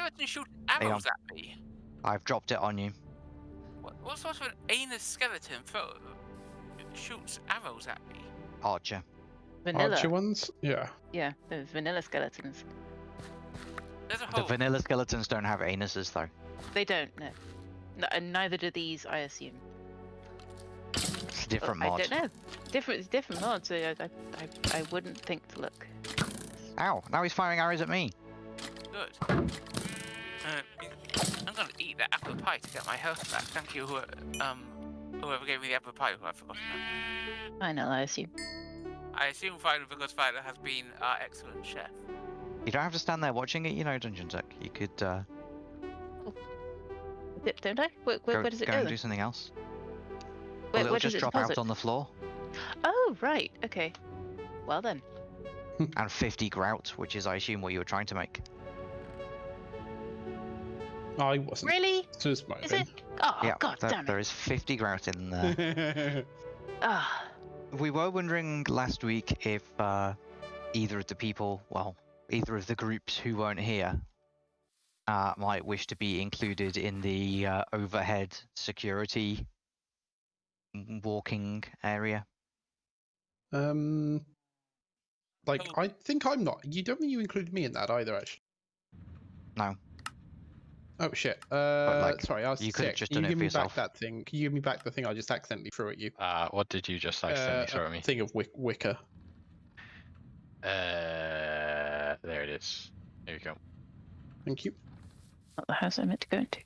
skeleton shoot arrows at me? I've dropped it on you. What, what sort of an anus skeleton throw, shoots arrows at me? Archer. Vanilla. Archer ones? Yeah. Yeah, the vanilla skeletons. There's a The vanilla skeletons don't have anuses though. They don't, no. no and uh, neither do these, I assume. It's a different oh, I mod. don't know. Different, it's different mods, so I, I, I, I wouldn't think to look. Ow! Now he's firing arrows at me. Good. I'm gonna eat that apple pie to get my health back. Thank you, um, whoever gave me the apple pie, who I forgot. now. I know, I assume. I assume Violet because Violet has been our excellent chef. You don't have to stand there watching it, you know, Dungeon Tech. You could uh, D- Don't I? Where, where, go, where does it go go? and then? do something else. Where, well, it'll where just does it drop deposit? out on the floor. Oh, right. Okay. Well then. And 50 grout, which is, I assume, what you were trying to make. I wasn't. Really? Just my Is it? Oh, yeah, god there- damn there it. is 50 grout in there. opinion. Ah, we were wondering last week if uh, either of the people, well, either of the groups who weren't here, uh, might wish to be included in the uh, overhead security walking area. um, like Oh. I think I'm not. You don't think you included me in that either, actually. No. Oh shit. Uh, like, sorry, I was you could've sick. just Can done you it give for me yourself. back that thing? Can you give me back the thing I just accidentally threw at you? Uh, what did you just accidentally Uh, throw a at me? thing of wick- wicker. Uh, there it is. There you go. Thank you. not the house I meant to go into.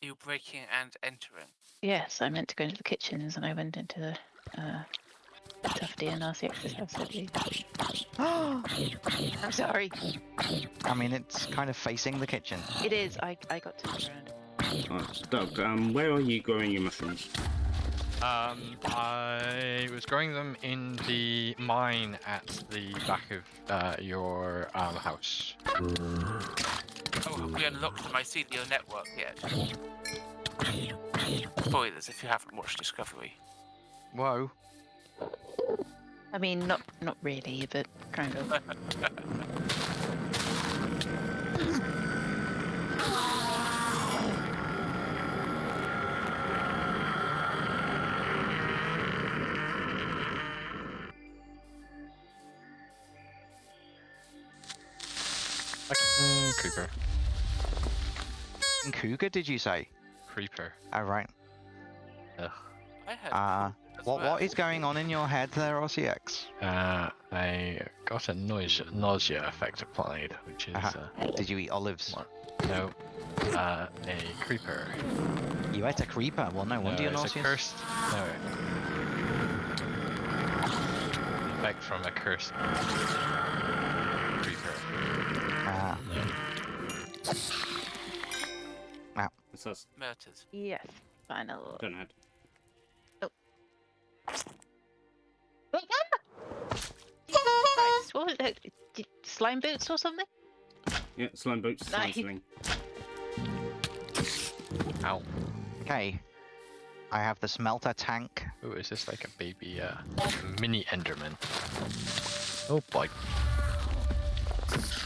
You breaking and entering. Yes, I meant to go into the kitchens and I went into the uh, Tufty and RCX's house, I believe. I'm sorry. I mean, it's kind of facing the kitchen. It is. I, I got to turn around. Uh, Doug, um, where are you growing your mushrooms? Um, I was growing them in the mine at the back of uh, your um, house. Oh, have we unlocked the mycelial network yet? Spoilers if you haven't watched Discovery. Whoa. I mean, not not really, but kind of. Creeper. Cougar, did you say? Creeper. Oh, right. Ugh. I heard. Uh, as what, well. what is going on in your head there, RCX? Uh, I got a noise nausea effect applied, which is Uh-huh. uh, Did you eat olives? What? no, uh, a creeper. You ate a creeper? Well, no wonder no, you're it's a nauseous. cursed. No. Effect from a cursed creeper. Ah, What's that? Murters. yes, final. Don't know. Christ, what was it? Did- Slime boots or something? Yeah, slime boots, slime Nice. sling. Ow. okay. I have the smelter tank. Ooh, is this like a baby uh, mini Enderman? Oh boy.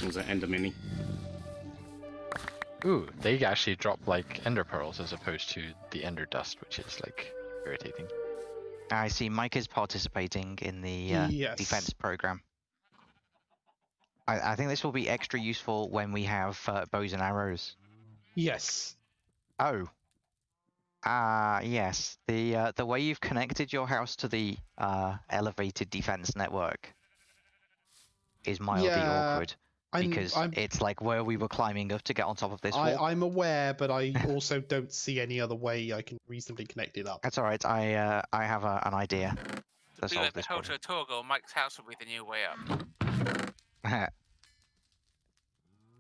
Was it Ender Mini? Ooh, they actually drop like ender pearls as opposed to the ender dust, which is like irritating. I see Mike is participating in the uh, Yes. defense program. I, I think this will be extra useful when we have uh, bows and arrows. Yes. Oh. Ah, yes. The uh, the way you've connected your house to the uh, elevated defense network is mildly Yeah, awkward I'm, because I'm, it's like where we were climbing up to get on top of this I, wall. I'm aware, but I also don't see any other way I can reasonably connect it up. That's all right. I uh, I have a, an idea to Be solve like the this problem. Hoto Mike's house will be the new way up.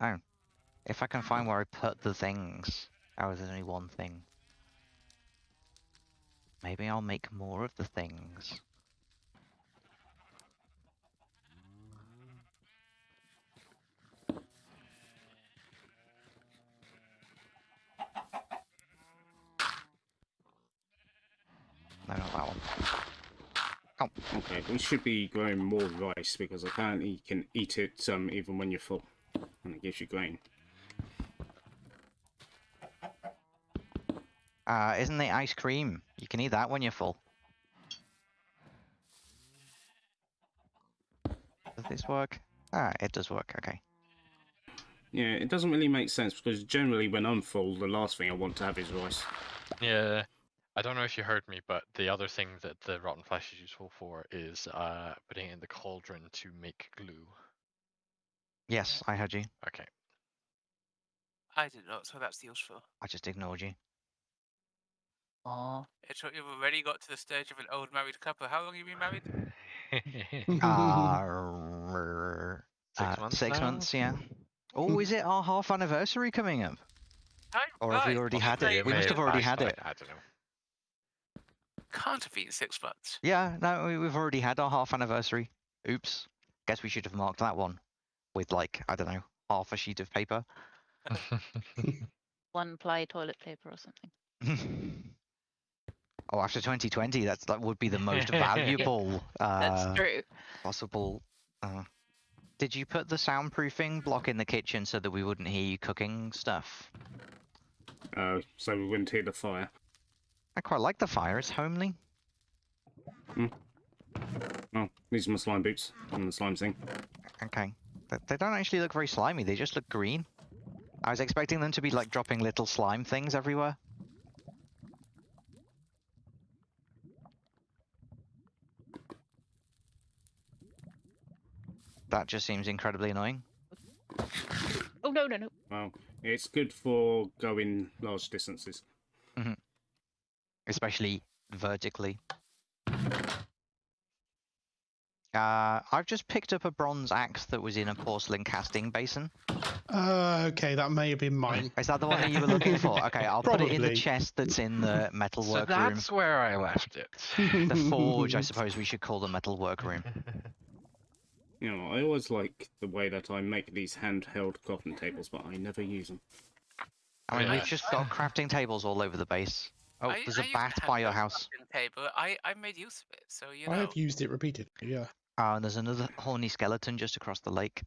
oh, if I can find where I put the things. Oh, there's only one thing. Maybe I'll make more of the things. No, not that one. Oh. Okay, we should be growing more rice because apparently you can eat it um, even when you're full, and it gives you grain. Uh, isn't it ice cream? You can eat that when you're full. Does this work? Ah, it does work. Okay. Yeah, it doesn't really make sense because generally when I'm full, the last thing I want to have is rice. Yeah. I don't know if you heard me, but the other thing that the rotten flesh is useful for is uh, putting it in the cauldron to make glue. Yes, I heard you. Okay. I didn't know so that's useful. I just ignored you. Aw. It's what you've already got to the stage of an old married couple. How long have you been married? Uh, r- Six uh, months Six now? months, yeah. Oh, is it our half anniversary coming up? Time Or have we already had it? We must have already had it. I don't know. Can't have been six months. Yeah, no, we- we've already had our half anniversary. Oops. Guess we should have marked that one with like, I don't know, half a sheet of paper. One ply toilet paper or something. oh, after 2020, that's that would be the most valuable That's uh, true. possible. Uh, did you put the soundproofing block in the kitchen so that we wouldn't hear you cooking stuff? Uh, so we wouldn't hear the fire. I quite like the fire. It's homely. Oh, these are my slime boots and the slime thing. Okay. They, they don't actually look very slimy. They just look green. I was expecting them to be like dropping little slime things everywhere. That just seems incredibly annoying. Oh no no no. Well, it's good for going large distances. Especially vertically. Uh, I've just picked up a bronze axe that was in a porcelain casting basin. Uh, okay, that may have been mine. Is that the one that you were looking for? Okay, I'll put it in the chest that's in the so metalwork room. that's where I left it. The forge, I suppose we should call the metalwork room. You know, I always like the way that I make these handheld coffin tables, but I never use them. I mean, Yeah. we've just got crafting tables all over the base. Oh, I- there's I a bat by your house. crafting Table. I, I made use of it, so you know. I have used it repeatedly. Yeah. Uh, and there's another horny skeleton just across the lake.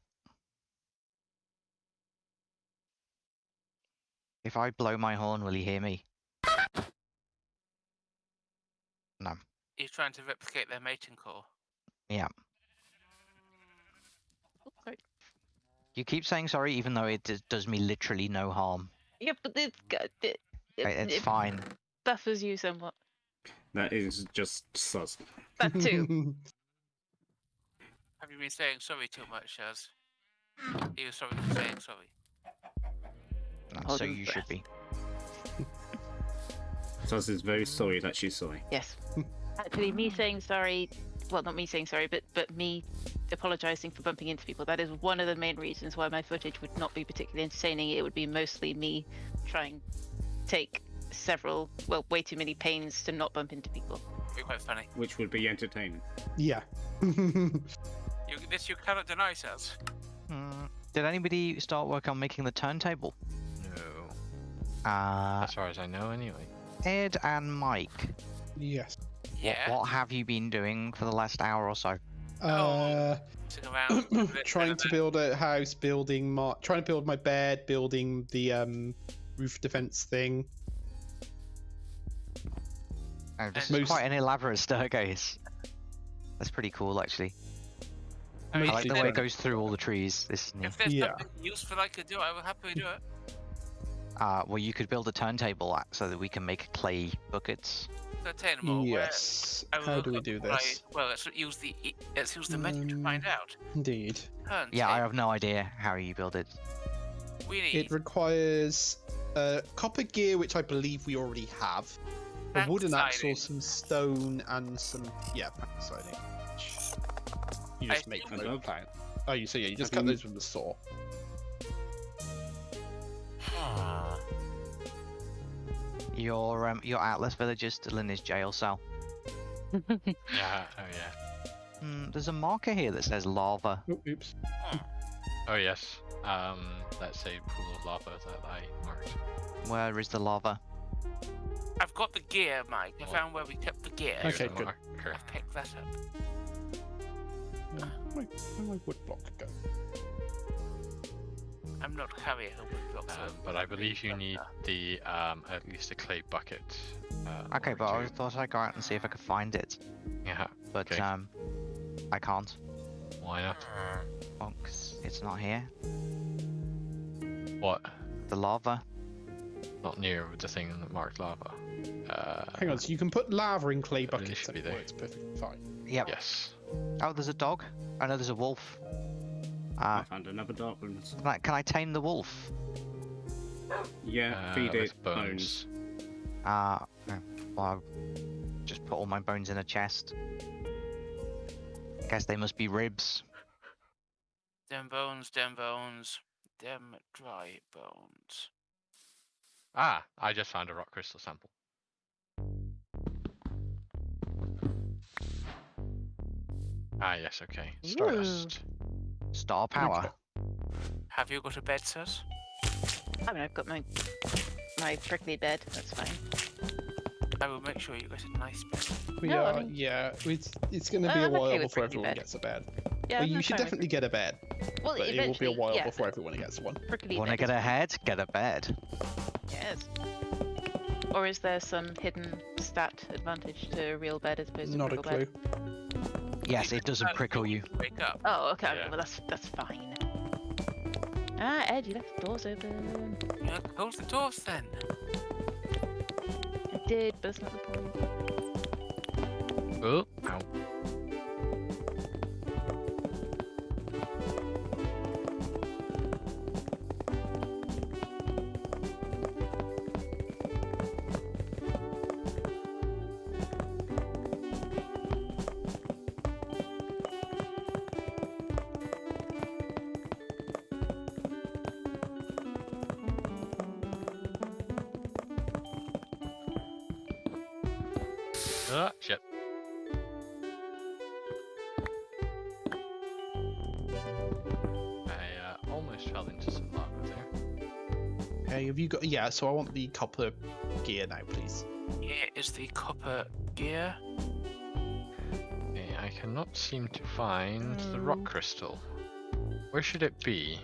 If I blow my horn, will he hear me? No. You're trying to replicate their mating call. Yeah. Sorry. You keep saying sorry, even though it does me literally no harm. Yeah, but it's got- it, it, It's it fine. Buffers you somewhat. That is just sus. That too. Have you been saying sorry too much, Shaz? Are you sorry for saying sorry? No, Hold so you breath. should be. Sus is very sorry that she's sorry. Yes. Actually, me saying sorry. Well, not me saying sorry, but but me apologizing for bumping into people. That is one of the main reasons why my footage would not be particularly entertaining. It would be mostly me trying to take several, well, way too many pains to not bump into people. Be quite funny. Which would be entertaining. yeah. You, this you cannot deny, Shaz. Hmm. Did anybody start work on making the turntable? No. Uh, As far as I know, anyway. Ed and Mike, yes. what, Yeah. what have you been doing for the last hour or so? Uh, Sitting around. doing a bit trying to build a house, building my, trying to build my bed, building the um roof defense thing. Oh, this And- is quite an elaborate staircase. That's pretty cool, actually. I mean, I like the way it goes through all the trees. This is new. If there's Yeah. something useful I could do, I will happily do it. Uh, well, you could build a turntable a- so that we can make clay buckets. Attainable. where Yes. I will How do we up do my- this? well, let's use the let's use the menu to find Um, out. Indeed. Turn Yeah, I have no idea how you build it. We need It requires uh, copper gear, which I believe we already have. A wooden axe or some stone and some yeah, plank siding. which You I just make assume- from oak plank. Oh, you so yeah, you just Have cut you- those with the saw. Your um, your Atlas village is still in his jail cell. Yeah. Oh yeah. Hmm, there's a marker here that says lava. Oh, oops. Oh yes. Um, that's a pool of lava that I marked. Where is the lava? I've got the gear, Mike. I What? found where we kept the gear. Okay, good. marker. I've picked that up. Where my, where my wood block go? I'm not carrying a wood block. Um, but I believe you need the um, at least a clay bucket. Uh, Okay, order but I thought I'd go out and see if I could find it, yeah, but Okay. um, I can't. why not? Well, 'cause it's not here. What? The lava. Not near the thing that marked lava. Uh, Hang on, so you can put lava in clay I believe it buckets should be there. works perfectly fine. Yep. Yes. Oh, there's a dog. I know there's a wolf. I Uh, found another dark bones. can I, can I tame the wolf? Yeah, Uh, feed with it bones. Uh, well, I'll just put all my bones in a chest. Guess they must be ribs. Dem bones, dem bones, dem dry bones. Ah, I just found a rock crystal sample. Ah, yes, okay. Ooh. Stardust. Star power. Have you got a bed, sirs? I mean, I've got my my prickly bed. That's fine. I will make sure you get a nice bed. We No, I are, mean- yeah, it's, it's going to be a I'm okay while with before everyone bed. gets a bed. Yeah, well, you should definitely get a bed, Well, but it will be a while yeah, before everyone gets one. Prickly Want to bed get a head? Get a bed. Yes. Or is there some hidden stat advantage to a real bed as opposed to Not a prickle clue. bed? Yes, it doesn't prickle you. Wake up. Oh, okay. Yeah. Well, that's that's fine. Ah, Ed, you left the doors open. Yeah, close the doors then. I did, but that's not the point. Oh, ow. Uh, almost fell into some lava there. Okay, have you got? Yeah, so I want the copper gear now, please. Here is the copper gear. Okay, I cannot seem to find the rock Mm. crystal. Where should it be?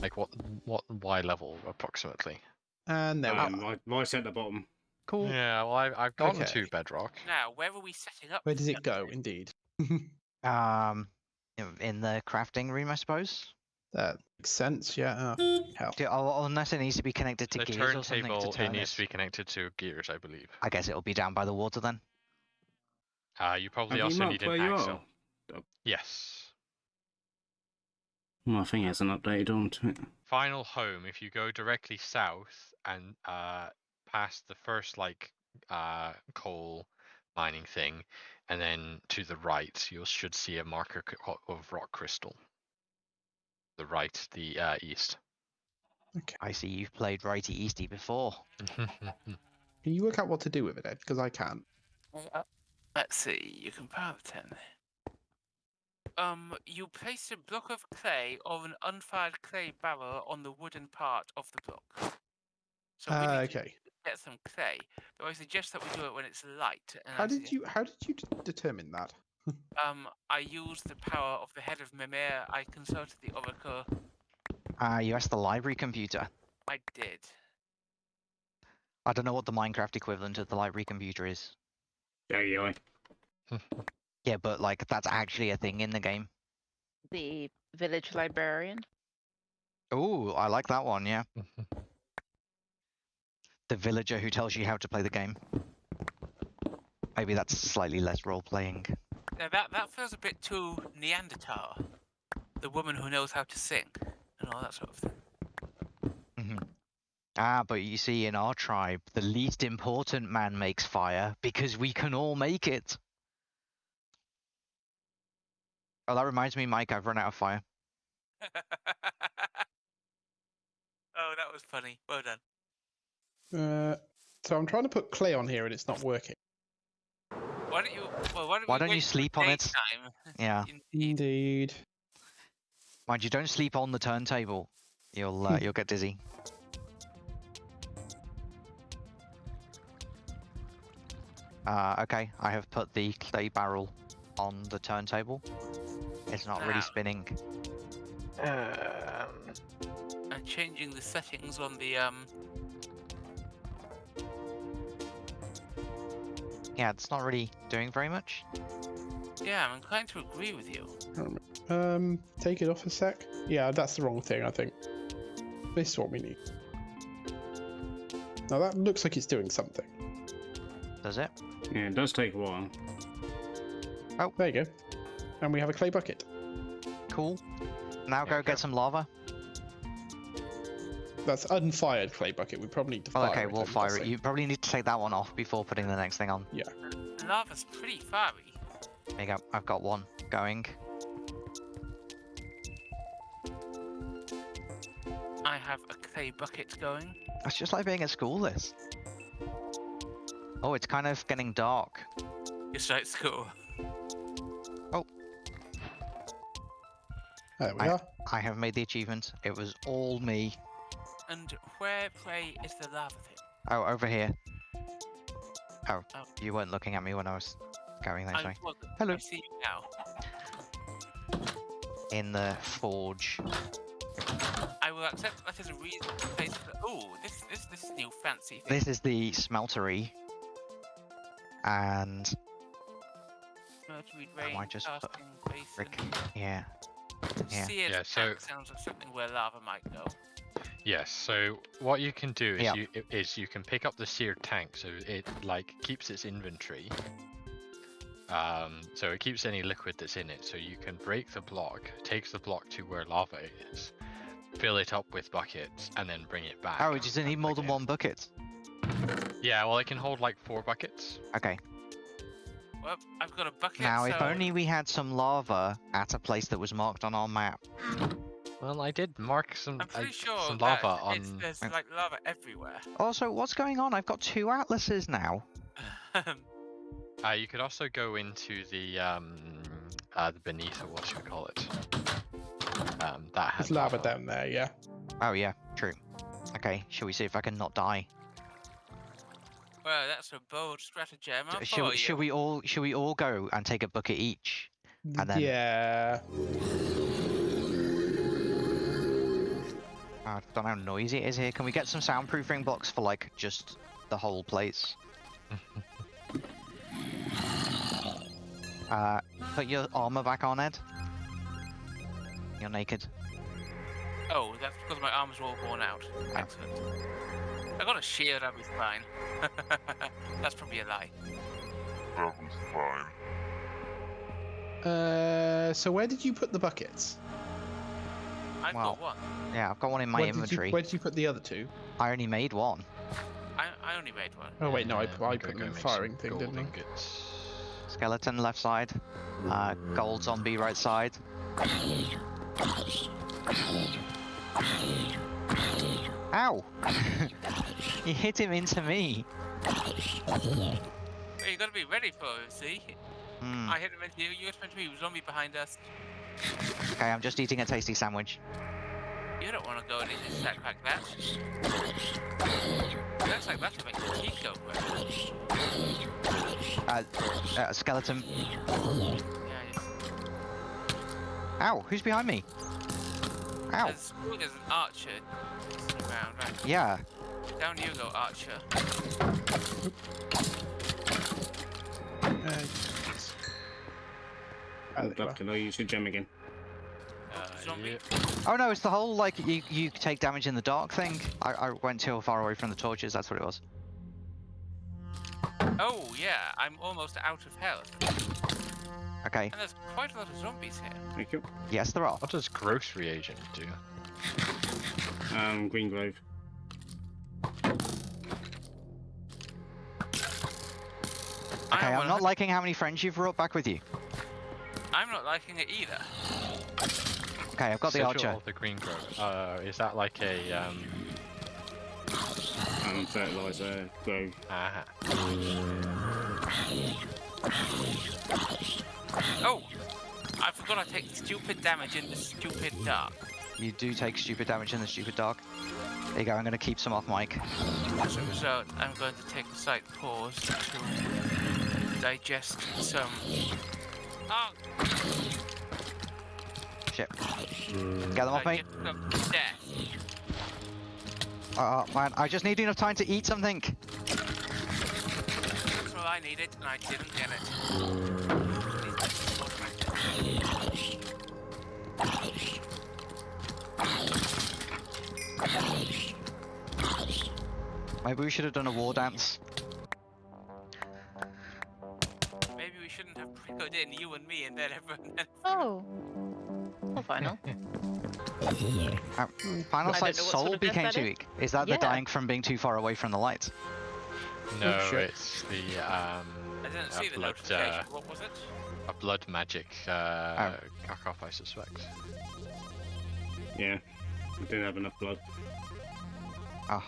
Like what what Y level approximately? And there we Um, are. right, right at the bottom. Cool. Yeah, well I, I've gotten Okay. to bedrock. Now, where are we setting up? Where does it go? Indeed. Um, in- in the crafting room, I suppose. That makes sense. Yeah. Oh, hell. Do, oh, unless it needs to be connected to The gears or something turntable to it needs it. to be connected to gears, I believe. I guess it'll be down by the water then. Uh, you probably Have you also marked need an where you axle. are? Yes. Well, I think it hasn't updated onto it. Final home. If you go directly south and uh, past the first like uh, coal mining thing, and then to the right, you should see a marker of rock crystal. The right, the uh, east. Okay. I see you've played righty easty before. Can you work out what to do with it, Ed? Because I can't. Uh, Let's see. You can power the ten. Um, you place a block of clay or an unfired clay barrel on the wooden part of the block. So we Uh, need to okay. get some clay. Though I suggest that we do it when it's light. And How I did suggest- you? How did you d- determine that? Um, I used the power of the head of Mimir. I consulted the oracle. Ah, you asked the library computer. I did. I don't know what the Minecraft equivalent of the library computer is. There you are. Yeah, but like that's actually a thing in the game. The village librarian. Oh, I like that one. Yeah, the villager who tells you how to play the game. Maybe that's slightly less role playing. Now that that feels a bit too Neanderthal. The woman who knows how to sing and all that sort of thing. Mm-hmm. Ah, but you see, in our tribe, the least important man makes fire because we can all make it. Oh, that reminds me, Mike. I've run out of fire. oh, that was funny. Well done. Uh, so I'm trying to put clay on here and it's not working. Why don't you? Well, why don't, Why don't you sleep on it? daytime? Yeah, Indeed. Indeed. mind you, don't sleep on the turntable. You'll uh, you'll get dizzy. Uh, okay, I have put the clay barrel on the turntable. It's not really spinning. Um, And changing the settings on the um. Yeah, it's not really doing very much. Yeah, I'm inclined to agree with you. Um, take it off a sec. Yeah, that's the wrong thing, I think. This is what we need. Now that looks like it's doing something. Does it? Yeah, it does take a while. Oh. There you go. And we have a clay bucket. Cool. Now Yeah, go go. get some lava. That's unfired clay bucket. We probably need to Well, fire okay, it. we'll fire it. You probably need to take that one off before putting the next thing on. Yeah. The lava's pretty fiery. There you go. I've got one going. I have a clay bucket going. That's just like being at school. This. Oh, it's kind of getting dark. Just like school. Oh. There we I- are. I have made the achievement. It was all me. And where, pray, is the lava thing? Oh, over here. Oh, Oh. you weren't looking at me when I was going that I way. Hello. I see you now. In the forge. I will accept that as a reasonable place for. Oh, this this this new fancy thing. This is the smeltery. And Mercury I might just put casting brick. Yeah. yeah. Seared Yeah, so- tank sounds like something where lava might go. Yes. So what you can do is Yeah. you is you can pick up the seared tank, so it like keeps its inventory. Um, so it keeps any liquid that's in it. So you can break the block, takes the block to where lava is, fill it up with buckets, and then bring it back. Oh, does it need more than one bucket? Yeah. Well, it can hold like four buckets. Okay. Well, I've got a bucket. Now, so if only we had some lava at a place that was marked on our map. Well, I did mark some I'm pretty I- sure some that lava it's, on. there's Mm. like lava everywhere. Also, what's going on? I've got two atlases now. Uh, you could also go into the um, uh, the beneath or what should we call it? Um, that has There's lava down there, yeah. Oh, yeah, true. Okay, shall we see if I can not die? well, that's a bold stratagem. I'll Shall, follow we- shall we all shall we all go and take a bucket each? And then- Yeah. I don't know how noisy it is here. Can we get some soundproofing blocks for like just the whole place? uh, put your armor back on, Ed. You're naked. Oh, that's because my arms were all worn out. Excellent. I got a shield, I'll be fine. that's probably a lie. That was fine. Uh, so where did you put the buckets? I've Wow. got one. Yeah, I've got one in my where Did inventory. you, where did you put the other two? I only made one. I, I only made one. Oh wait, no, I, I put them in the firing thing, didn't I? Skeleton left side. Uh, gold zombie right side. Ow! you hit him into me. Well, you gotta be ready for it, see? Hmm. I hit him into you, you hit him into me, zombie behind us. Okay, I'm just eating a tasty sandwich. You don't want to go and eat a sack like that. Looks like that'll make your teeth go red. Uh, uh, skeleton. Yeah, yes. Ow! Who's behind me? Ow! There's, there's an archer around, right? Yeah. Down you go, archer. Uh, yes. There you are. Can I use your gem again? Uh, yeah. Oh no, it's the whole like you you take damage in the dark thing. I, I went too far away from the torches. That's what it was. Oh, yeah, I'm almost out of health. Okay. And there's quite a lot of zombies here. Thank you. Yes, there are. What does grocery agent do? Um, green glove. I Okay, I'm not liking how many friends you've brought back with you. I'm not liking it either. Okay, I've got the archer. of the green grove. Uh, is that like a um? Um, fertilizer. Glove. Aha. Oh! I forgot I take stupid damage in the stupid dark. You do take stupid damage in the stupid dark. There you go. I'm gonna keep some off Mike. As a result, I'm going to take a slight pause to digest some. Oh, Shit. Mm. Get them off me. digest some. Oh man, I just need enough time to eat something. That's all I needed, and I didn't get it. Maybe we should have done a war dance. Shouldn't have put in you and me, and then everyone. Then Oh. Well, final. Uh, Final I Sight's know sort soul of became too weak. Is that Yeah. the dying from being too far away from the light? No, shit. it's the um, I didn't a see the blood, notification. uh, What was it? a blood magic uh, cock off, I suspect. Yeah, I didn't have enough blood. Oh,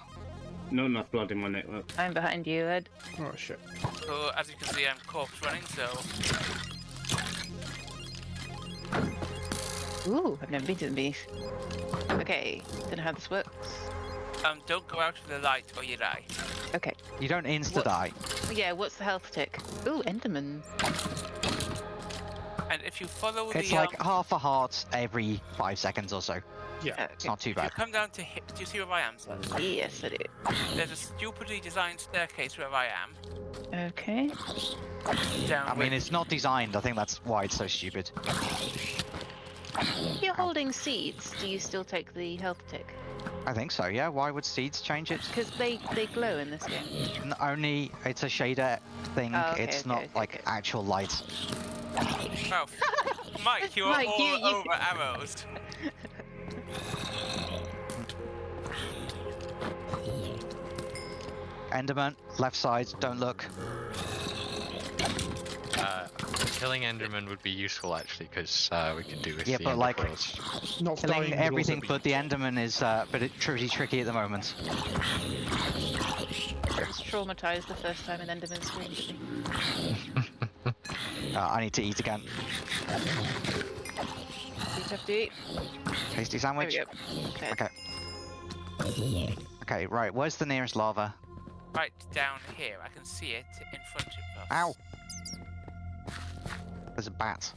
No, not enough blood in my network. I'm behind you, Ed. Oh shit. So as you can see, I'm corpse running. So Ooh, I've never been to the beast. Okay, don't know how this works. um, don't go out of the light or you die. Okay. you don't insta What- die. Yeah, what's the health tick? Ooh, Enderman. And if you follow It's the like um, half a heart every five seconds or so. Yeah. Uh, It's not too if you bad. come down to hit, do you see where I am, sir? Yes, I do. There's a stupidly designed staircase where I am. Okay. Down. I mean, it's not designed. I think that's why it's so stupid. If you're holding seeds, do you still take the health tick? I think so. Yeah. Why would seeds change it? Because they, they glow in this game. N- Only it's a shader thing. Oh, okay, it's okay, not okay, like okay. actual light. Oh, Mike, you're Mike, all you- you- over arrows. Enderman, left side. Don't look. Uh, killing Enderman would be useful actually, because uh, we can do with Yeah, the but, like- pearls. Not Killing dying would everything be- but the Enderman is uh, but it's pretty tricky at the moment. I was traumatized the first time an Enderman screamed at me. Uh, I need to eat again. Did you have to eat? Tasty sandwich. Okay. Okay. Okay, right. Where's the nearest lava? Right down here, I can see it in front of us. Ow! There's a bat.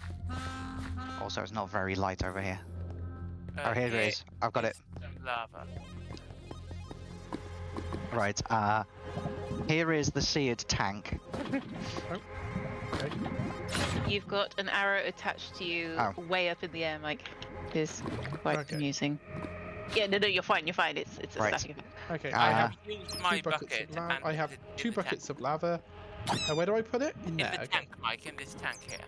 Also, it's not very light over here. Uh, oh, here it is. I've got it. lava. Right. Uh, here is the seared tank. Okay. You've got an arrow attached to you Oh. way up in the air, Mike. It is quite Okay. amusing. Yeah, no, no, you're fine, you're fine. It's it's a Right. static effect. Okay. Uh, I I have have used my two buckets bucket of lava. I have put it in two the tank. buckets of lava. Uh, where do I put it? In In there. the okay. tank, Mike, in this tank here.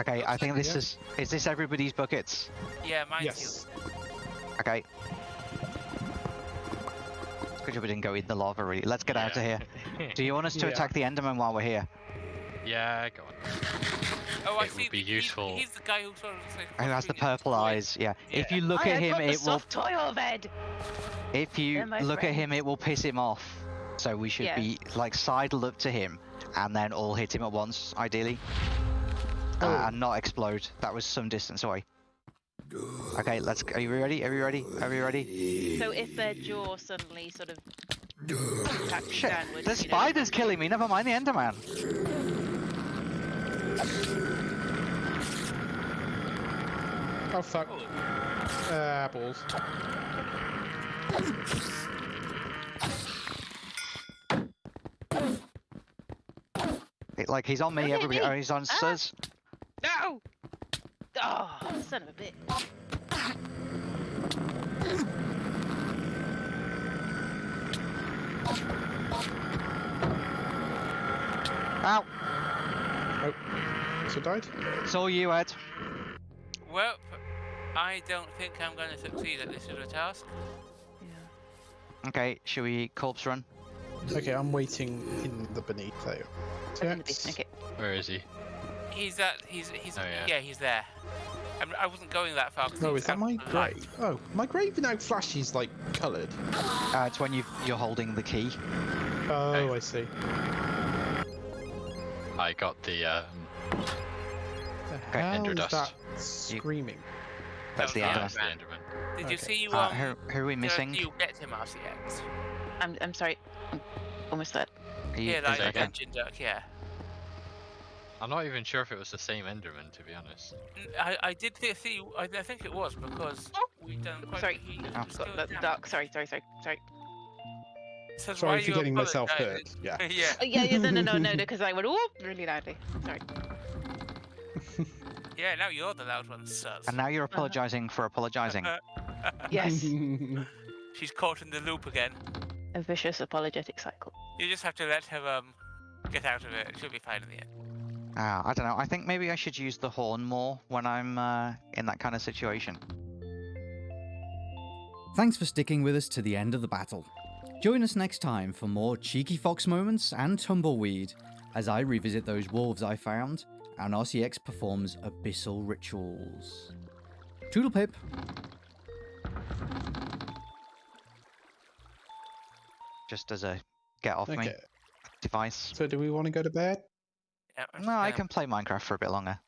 Okay, I think this Yeah. is. Is this everybody's buckets? Yeah, mine's Yes. Okay. Good job we didn't go in the lava, really. Let's get out of here. Do you want us to Yeah. attack the Enderman while we're here? yeah, go on. Oh, I It would be the- he's- useful. He's, the guy who sort of like. Who has the purple eyes? Yeah. If you look I at had him, got the it will. soft toy of If you They're my look at him, it will piss him off. So we should Yeah. be like sidle up to him, and then all hit him at once, ideally, Oh. uh, and not explode. That was some distance away. Okay, let's. Are you ready? Are you ready? Are you ready? So if their jaw suddenly sort of attacks Shit! downwards, The you know, spider's killing me. Never mind the Enderman. Oh fuck. Uh, balls. It- like he's on me. Don't Everybody. me. Oh, he's on Ah. Suz. No! Oh, son of a bitch. Ow! Oh. So died. Saw you, Ed. Well, I don't think I'm going to succeed at this little task. Yeah. Okay, should we corpse run? Okay, I'm waiting in the beneath though. So I'm in the that's- beast. Okay. Where is he? He's at. He's. He's. Oh, yeah. yeah. he's there. I'm, I wasn't going that far. he Oh, was is that my of the light. grave? Oh, my grave now flashes like coloured. Uh, it's when you you're holding the key. Oh, Okay. I see. I got the um, The hell Ender is dust. that screaming? That's the was Enderman. the that's the Enderman. Did you see you Uh, um? who who are we missing? You get him RCX. I'm, I'm sorry. I'm almost there. He- Yeah, is like it a okay? duck. Yeah. I'm not even sure if it was the same Enderman, to be honest. N- I, I did thi- see. I, I think it was because we've done quite. Sorry. He, he Oh. was Got going the, the dark. Sorry, sorry, sorry, sorry. Says, Sorry "Why for you getting myself hurt. Yeah. yeah. Oh, yeah, yeah, no, no, no, no, no, because I went whoop really loudly. Sorry. Yeah. Now you're the loud one, sus. And now you're apologizing for apologizing. Yes, She's caught in the loop again. a vicious apologetic cycle. You just have to let her um get out of it. She'll be fine in the end. Ah, I don't know. I think maybe I should use the horn more when I'm uh, in that kind of situation. Thanks for sticking with us to the end of the battle. Join us next time for more cheeky fox moments and tumbleweed as I revisit those wolves I found and RCX performs abyssal rituals. Toodle pip. Just as a get off me device. So do we want to go to bed? Yeah, No, I can play Minecraft for a bit longer.